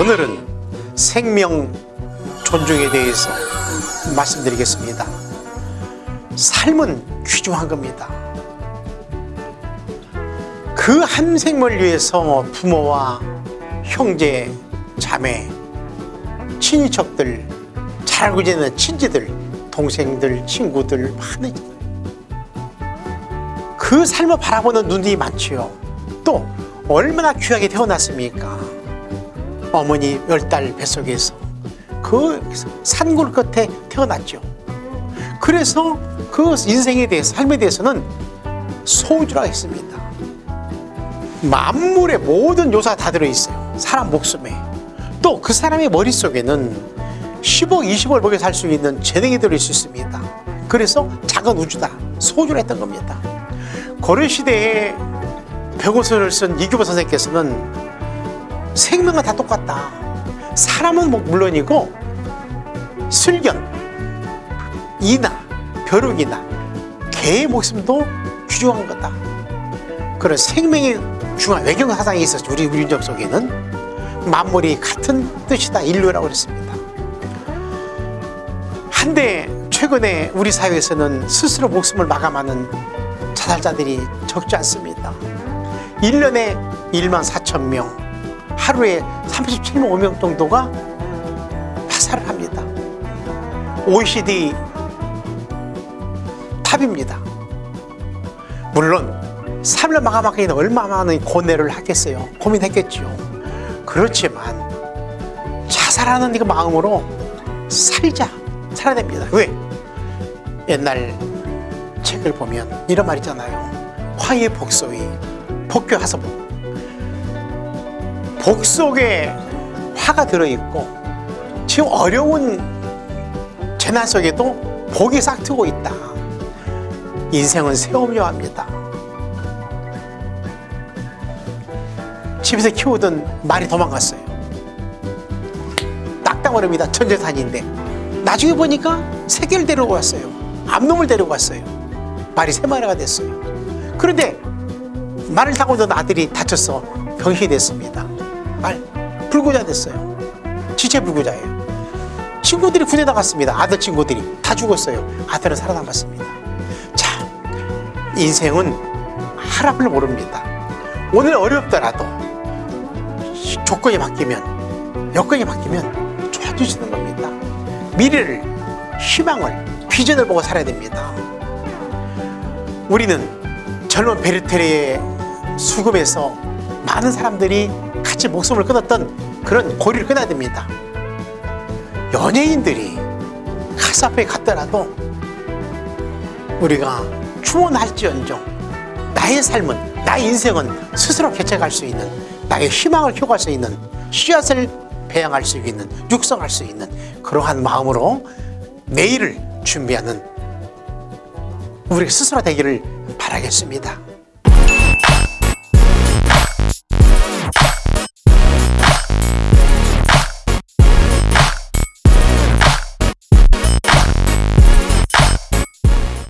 오늘은 생명 존중에 대해서 말씀드리겠습니다. 삶은 귀중한 겁니다. 그 한 생명을 위해서 부모와 형제, 자매, 친인척들, 잘 알고 지내는 친지들, 동생들, 친구들 많은 그 삶을 바라보는 눈이 많지요. 또 얼마나 귀하게 태어났습니까? 어머니 열 달 뱃속에서 그 산골 끝에 태어났죠. 그래서 그 인생에 대해서 삶에 대해서는 소주라 했습니다. 만물의 모든 요소가 다 들어있어요. 사람 목숨에. 또 그 사람의 머릿속에는 10억, 20억을 먹여 살 수 있는 재능이 들어있을 수 있습니다. 그래서 작은 우주다. 소주라 했던 겁니다. 고려시대에 백오선을 쓴 이규보 선생께서는 생명은 다 똑같다. 사람은 뭐 물론이고 슬견, 이나, 벼룩이나 개의 목숨도 귀중한 거다. 그런 생명의 중요한 외경 사상이 있었죠. 우리 민족 속에는 만물이 같은 뜻이다. 인류라고 그랬습니다. 한데 최근에 우리 사회에서는 스스로 목숨을 마감하는 자살자들이 적지 않습니다. 1년에 1만 4천 명, 하루에 37만 5명 정도가 자살을 합니다. OECD 탑입니다. 물론 삶을 마감하기에는 얼마나 많은 고뇌를 하겠어요. 고민했겠죠. 그렇지만 자살하는 그 마음으로 살자. 살아야 됩니다. 왜? 옛날 책을 보면 이런 말 있잖아요. 화의 복소의 복교 하서 복. 복 속에 화가 들어있고 지금 어려운 재난 속에도 복이 싹 트고 있다. 인생은 세움료합니다. 집에서 키우던 말이 도망갔어요. 딱딱어릅니다. 천재산인데. 나중에 보니까 새끼를 데리고 왔어요. 암놈을 데리고 왔어요. 말이 세 마리가 됐어요. 그런데 말을 타고 있던 아들이 다쳐서 병이 됐습니다. 말 불구자 됐어요. 지체 불구자예요. 친구들이 군에 나갔습니다. 아들 친구들이 다 죽었어요. 아들은 살아남았습니다. 자, 인생은 하락을 모릅니다. 오늘 어렵더라도 조건이 바뀌면 여건이 바뀌면 좋아지시는 겁니다. 미래를 희망을 비전을 보고 살아야 됩니다. 우리는 젊은 베르테르의 수금에서 많은 사람들이 같이 목숨을 끊었던 그런 고리를 끊어야 됩니다. 연예인들이 가수 앞에 갔더라도 우리가 추원할지언정 나의 삶은 나의 인생은 스스로 개척할 수 있는 나의 희망을 키워갈 수 있는 씨앗을 배양할 수 있는 육성할 수 있는 그러한 마음으로 내일을 준비하는 우리 스스로 되기를 바라겠습니다.